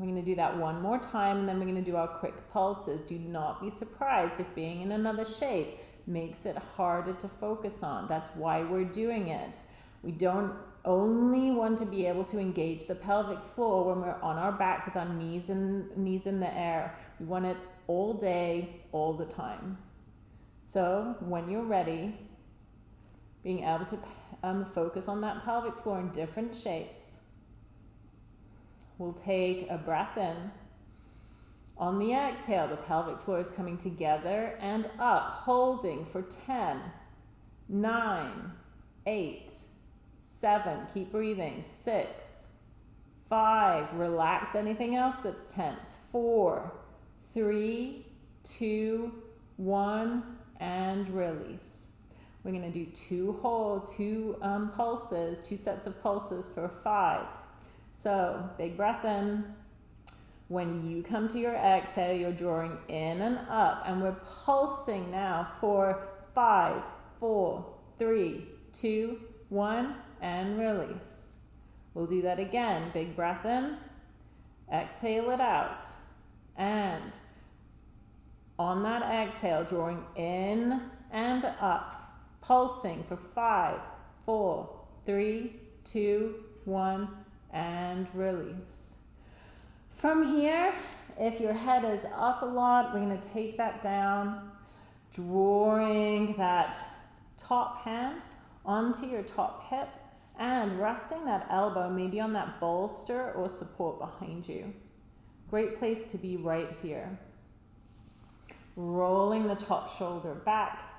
We're going to do that one more time and then we're going to do our quick pulses. Do not be surprised if being in another shape makes it harder to focus on. That's why we're doing it. We don't only want to be able to engage the pelvic floor when we're on our back with our knees and knees in the air. We want it all day, all the time. So when you're ready, being able to um, focus on that pelvic floor in different shapes. We'll take a breath in. On the exhale, the pelvic floor is coming together and up, holding for 10, 9, 8, 7, keep breathing, 6, 5, relax anything else that's tense, 4, three, two, one, and release. We're going to do two whole, two um, pulses, two sets of pulses for five. So big breath in. When you come to your exhale, you're drawing in and up, and we're pulsing now for five, four, three, two, one, and release. We'll do that again. Big breath in, exhale it out. And on that exhale, drawing in and up, pulsing for five, four, three, two, one, and release. From here, if your head is up a lot, we're going to take that down, drawing that top hand onto your top hip and resting that elbow maybe on that bolster or support behind you. Great place to be right here. Rolling the top shoulder back.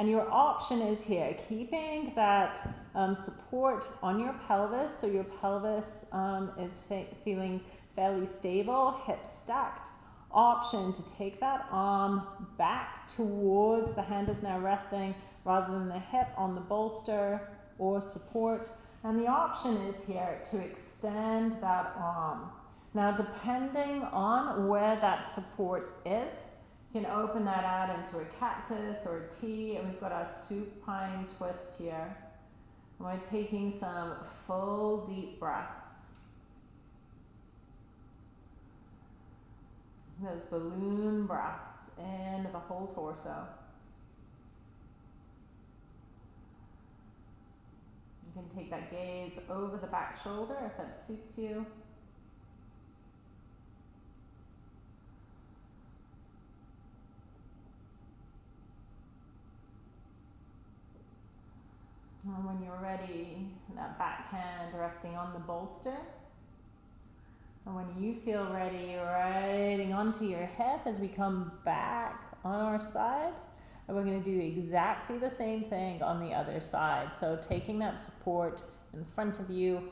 And your option is here, keeping that um, support on your pelvis so your pelvis um, is feeling fairly stable, hips stacked. Option to take that arm back towards the hand is now resting rather than the hip on the bolster or support. And the option is here to extend that arm now, depending on where that support is, you can open that out into a cactus or a a T, and we've got our supine twist here. And we're taking some full deep breaths. Those balloon breaths into the whole torso. You can take that gaze over the back shoulder if that suits you. And when you're ready, that back hand resting on the bolster. And when you feel ready, riding onto your hip as we come back on our side. And we're going to do exactly the same thing on the other side. So taking that support in front of you,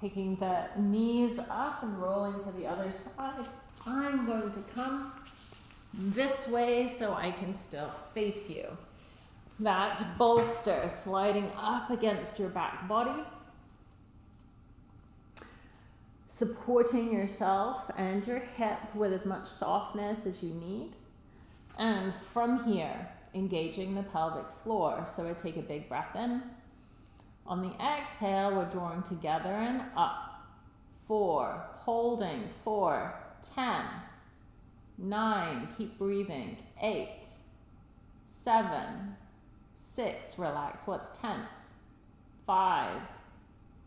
taking the knees up and rolling to the other side. I'm going to come this way so I can still face you. That bolster sliding up against your back body. Supporting yourself and your hip with as much softness as you need. And from here, engaging the pelvic floor. So I take a big breath in. On the exhale, we're drawing together and up. Four, holding, four, ten, nine, keep breathing, eight, seven, six, relax, what's tense, five,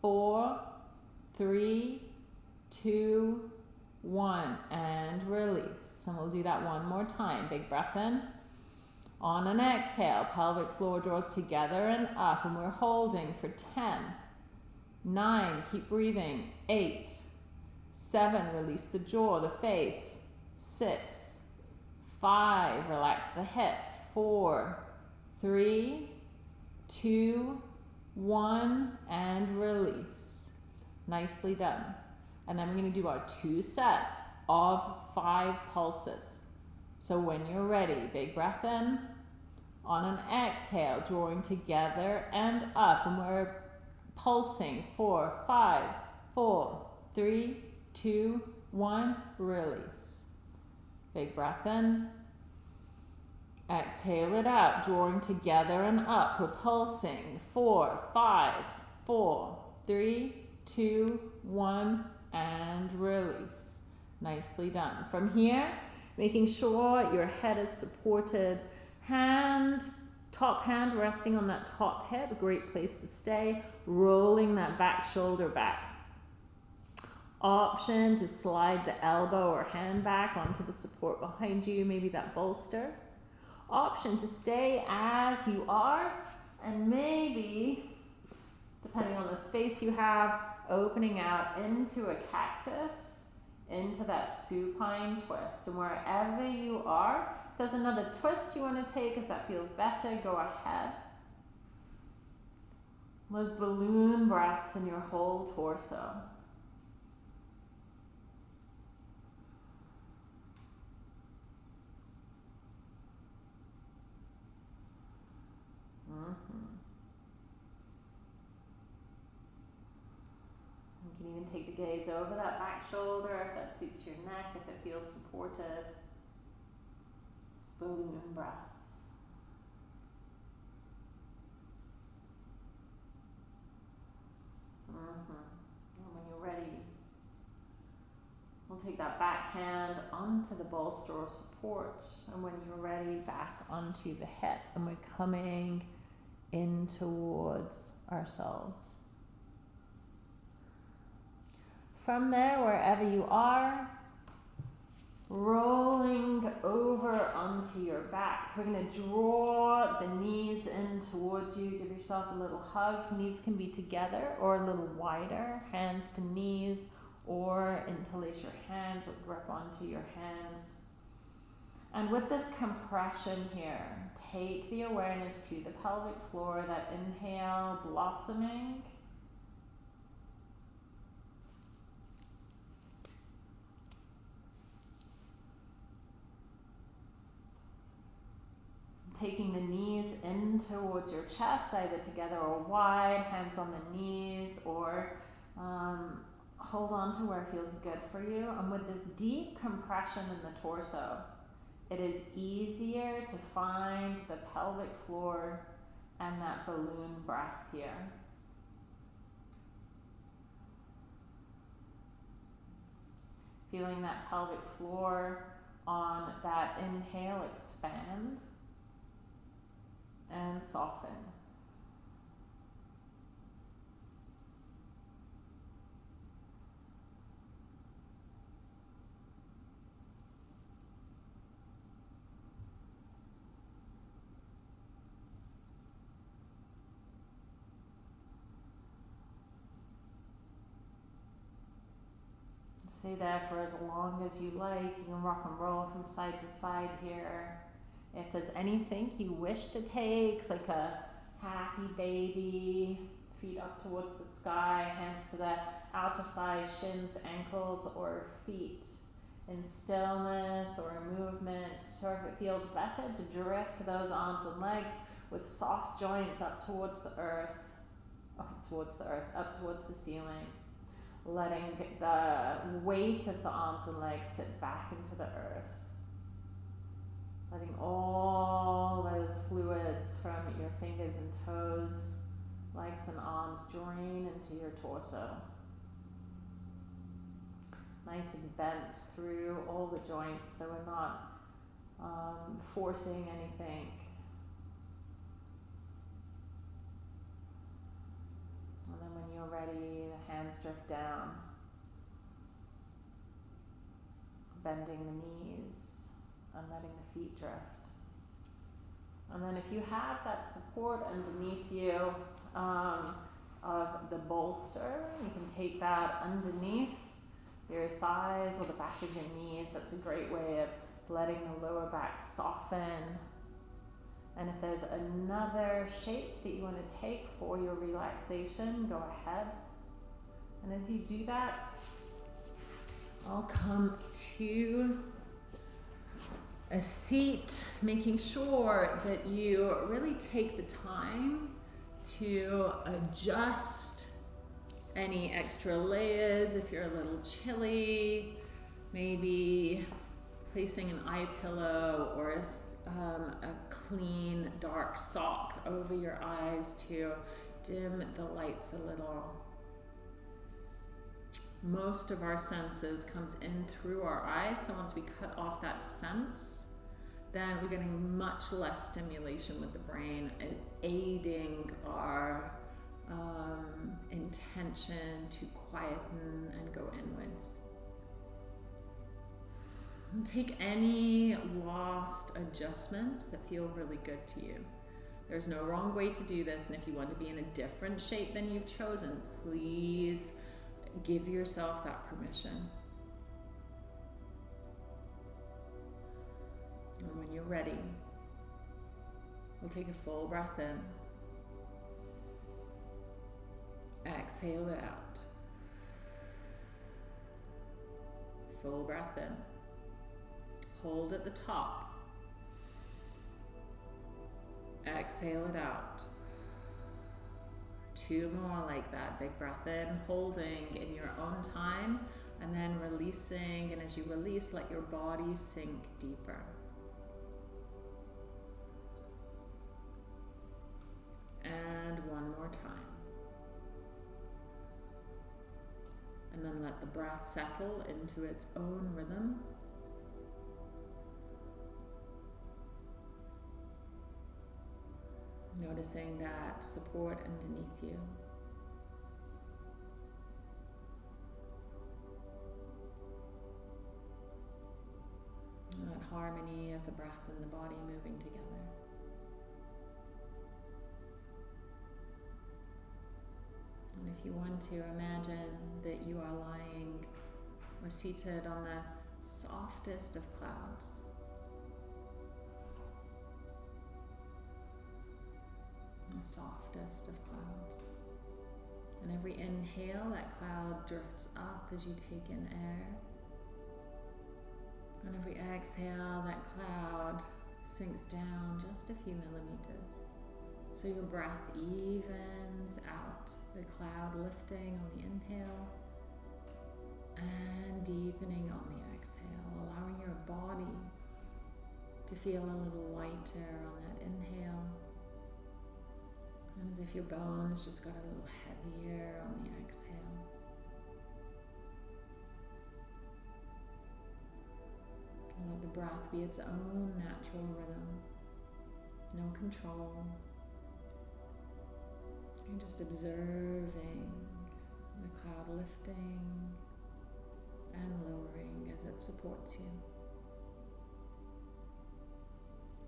four, three, two, one, and release. And we'll do that one more time. Big breath in. On an exhale, pelvic floor draws together and up, and we're holding for 10, 9, keep breathing, 8, 7, release the jaw, the face, 6, 5, relax the hips, 4, 3, 2, 1, and release. Nicely done. And then we're going to do our two sets of five pulses. So when you're ready, big breath in. On an exhale, drawing together and up. And we're pulsing. Four, five, four, three, two, one. Release. Big breath in. Exhale it out, drawing together and up. We're. Four, five, four, three, two, one, and release. Nicely done. From here, making sure your head is supported. Hand, top hand resting on that top hip, great place to stay. Rolling that back shoulder back. Option to slide the elbow or hand back onto the support behind you, maybe that bolster. Option to stay as you are and maybe, depending on the space you have, opening out into a cactus into that supine twist. And wherever you are, if there's another twist you want to take as that feels better, go ahead. Those balloon breaths in your whole torso. Mm-hmm. You can take the gaze over that back shoulder if that suits your neck, if it feels supported. Balloon breaths. Mm-hmm. And when you're ready, we'll take that back hand onto the bolster or support. And when you're ready, back onto the hip. And we're coming in towards ourselves. From there, wherever you are, rolling over onto your back. We're going to draw the knees in towards you. Give yourself a little hug. Knees can be together or a little wider, hands to knees, or interlace your hands or grip onto your hands. And with this compression here, take the awareness to the pelvic floor, that inhale, blossoming. Taking the knees in towards your chest, either together or wide, hands on the knees, or um, hold on to where it feels good for you. And with this deep compression in the torso, it is easier to find the pelvic floor and that balloon breath here. Feeling that pelvic floor on that inhale expand and soften. Stay there for as long as you like. You can rock and roll from side to side here. If there's anything you wish to take, like a happy baby, feet up towards the sky, hands to the outer thighs, shins, ankles, or feet in stillness or movement, or if it feels better to drift those arms and legs with soft joints up towards the earth, up towards the earth, up towards the ceiling. Letting the weight of the arms and legs sit back into the earth. Letting all those fluids from your fingers and toes, legs and arms drain into your torso. Nice and bent through all the joints so we're not um, forcing anything. And then when you're ready, the hands drift down, bending the knees and letting the feet drift. And then if you have that support underneath you um, of the bolster, you can take that underneath your thighs or the back of your knees. That's a great way of letting the lower back soften. And if there's another shape that you want to take for your relaxation, go ahead. And as you do that, I'll come to a seat, making sure that you really take the time to adjust any extra layers if you're a little chilly, maybe placing an eye pillow or a, um, a clean dark sock over your eyes to dim the lights a little. Most of our senses comes in through our eyes, so once we cut off that sense, then we're getting much less stimulation with the brain, aiding our um, intention to quieten and go inwards. Take any lost adjustments that feel really good to you. There's no wrong way to do this, and if you want to be in a different shape than you've chosen, please give yourself that permission. And when you're ready, we'll take a full breath in. Exhale it out. Full breath in. Hold at the top. Exhale it out. Two more like that. Big breath in, holding in your own time, and then releasing. And as you release, let your body sink deeper. And one more time. And then let the breath settle into its own rhythm. Noticing that support underneath you. That harmony of the breath and the body moving together. And if you want to, imagine that you are lying or seated on the softest of clouds. The softest of clouds. And every inhale, that cloud drifts up as you take in air. And every exhale, that cloud sinks down just a few millimeters. So your breath evens out, the cloud lifting on the inhale and deepening on the exhale, allowing your body to feel a little lighter on that inhale. As if your bones just got a little heavier on the exhale. And let the breath be its own natural rhythm. No control, you're just observing the cloud lifting and lowering as it supports you.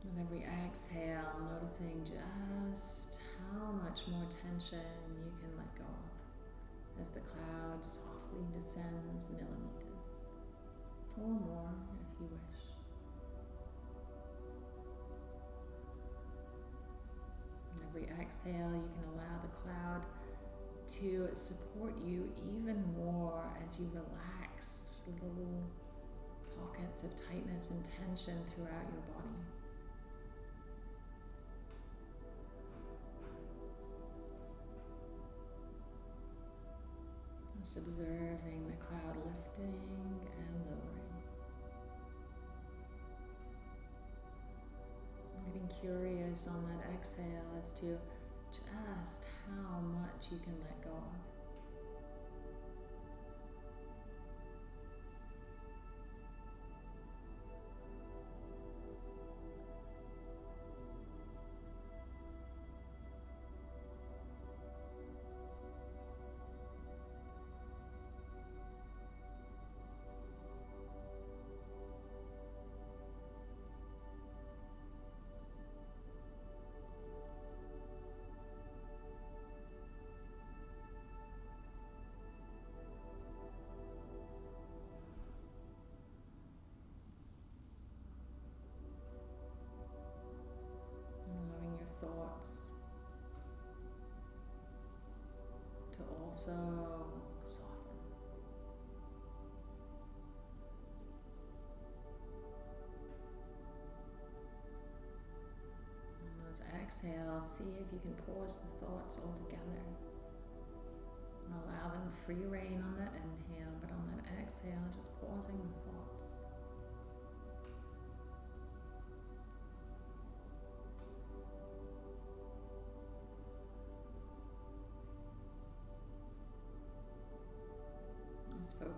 With every exhale, noticing just how much more tension you can let go of as the cloud softly descends millimeters or more if you wish. With every exhale, you can allow the cloud to support you even more as you relax little pockets of tightness and tension throughout your body. Just observing the cloud lifting and lowering. I'm getting curious on that exhale as to just how much you can let go of. Also soften. On those exhales, see if you can pause the thoughts altogether. Allow them free reign on that inhale, but on that exhale, just pausing the thoughts.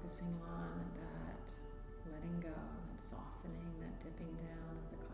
Focusing on that letting go, that softening, that dipping down of the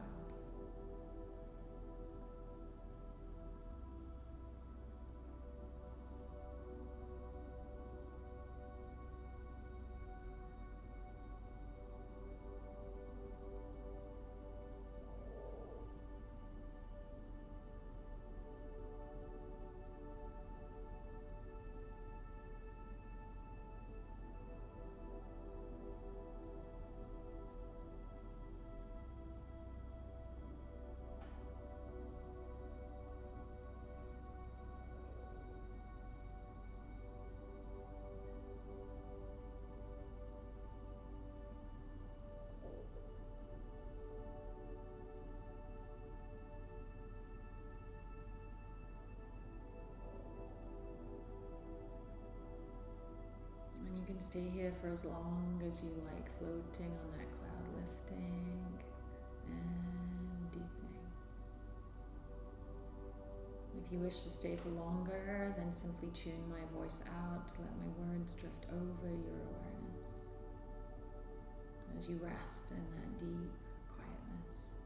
stay here for as long as you like, floating on that cloud, lifting and deepening. If you wish to stay for longer, then simply tune my voice out, let my words drift over your awareness as you rest in that deep quietness.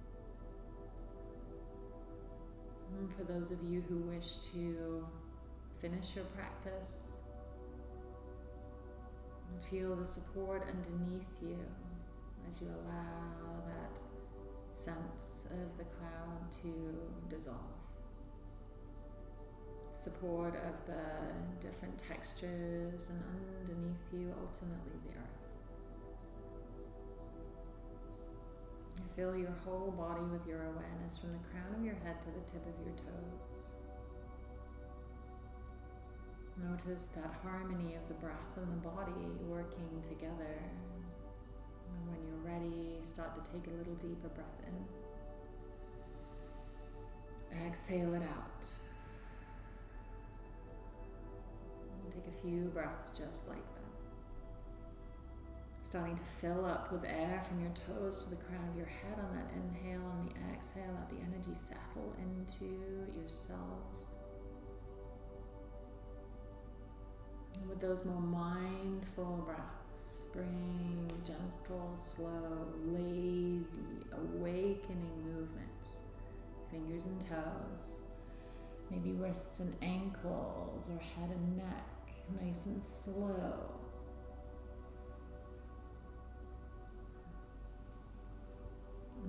And for those of you who wish to finish your practice, feel the support underneath you as you allow that sense of the cloud to dissolve. Support of the different textures and underneath you, ultimately the earth. Fill your whole body with your awareness from the crown of your head to the tip of your toes. Notice that harmony of the breath and the body working together. And when you're ready, start to take a little deeper breath in. Exhale it out. And take a few breaths just like that. Starting to fill up with air from your toes to the crown of your head on that inhale. On the exhale, let the energy settle into your cells. And with those more mindful breaths, bring gentle, slow, lazy, awakening movements. Fingers and toes, maybe wrists and ankles, or head and neck, nice and slow.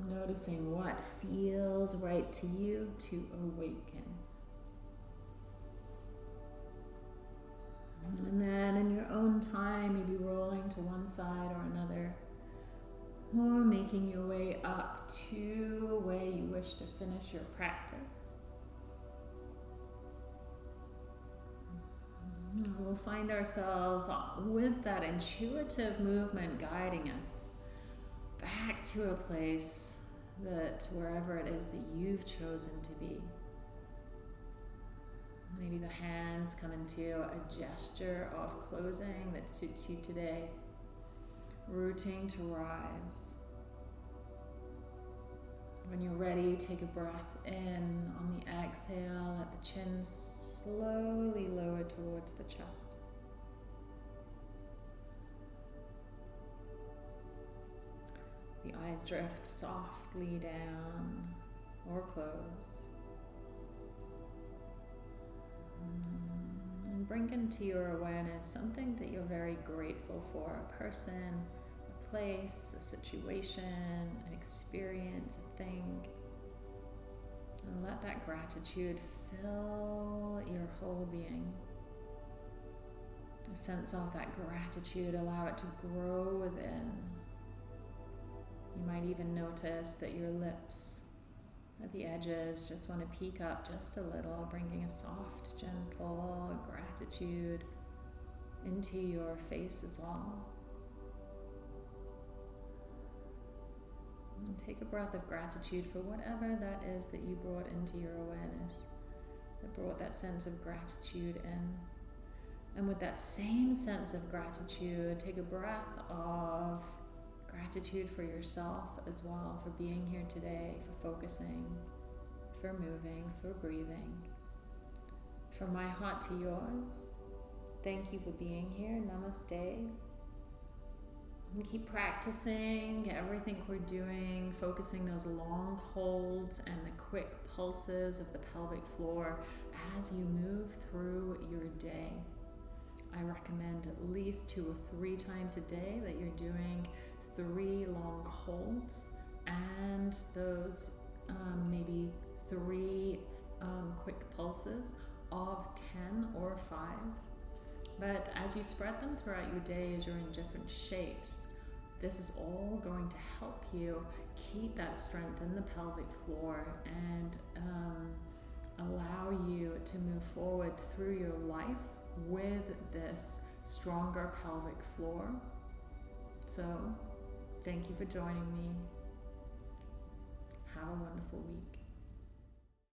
Noticing what feels right to you to awaken. And then in your own time, maybe rolling to one side or another, or making your way up to where you wish to finish your practice. Mm-hmm. We'll find ourselves with that intuitive movement guiding us back to a place that wherever it is that you've chosen to be. Maybe the hands come into a gesture of closing that suits you today. Rooting to rise. When you're ready, take a breath in on the exhale. Let the chin slowly lower towards the chest. The eyes drift softly down or close. Bring into your awareness something that you're very grateful for a person, a place, a situation, an experience, a thing. And let that gratitude fill your whole being. A sense of that gratitude, allow it to grow within. You might even notice that your lips at the edges just want to peek up just a little, bringing a soft, gentle gratitude into your face as well. And take a breath of gratitude for whatever that is that you brought into your awareness, that brought that sense of gratitude in. And with that same sense of gratitude, take a breath of gratitude for yourself as well, for being here today, for focusing, for moving, for breathing. From my heart to yours, thank you for being here. Namaste. And keep practicing everything we're doing, focusing those long holds and the quick pulses of the pelvic floor as you move through your day. I recommend at least two or three times a day that you're doing three long holds and those um, maybe three um, quick pulses of 10 or 5. But as you spread them throughout your day, as you're in different shapes, this is all going to help you keep that strength in the pelvic floor and um, allow you to move forward through your life with this stronger pelvic floor. So Thank you for joining me. Have a wonderful week.